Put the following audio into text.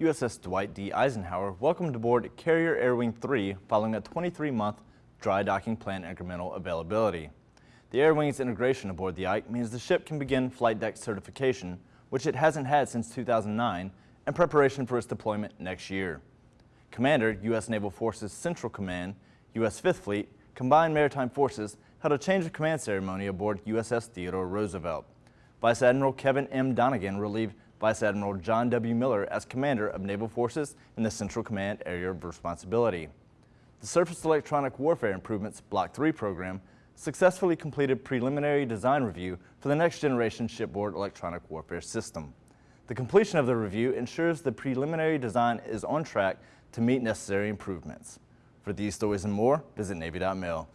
USS Dwight D. Eisenhower welcomed aboard Carrier Air Wing 3 following a 23-month dry docking planned incremental availability. The Air Wing's integration aboard the Ike means the ship can begin flight deck certification, which it hasn't had since 2009, and preparation for its deployment next year. Commander, U.S. Naval Forces Central Command, U.S. 5th Fleet, Combined Maritime Forces held a change of command ceremony aboard USS Theodore Roosevelt. Vice Admiral Kevin M. Donegan relieved Vice Admiral John W. Miller as Commander of Naval Forces in the Central Command Area of Responsibility. The Surface Electronic Warfare Improvements Block 3 program successfully completed preliminary design review for the next generation shipboard electronic warfare system. The completion of the review ensures the preliminary design is on track to meet necessary improvements. For these stories and more, visit Navy.mil.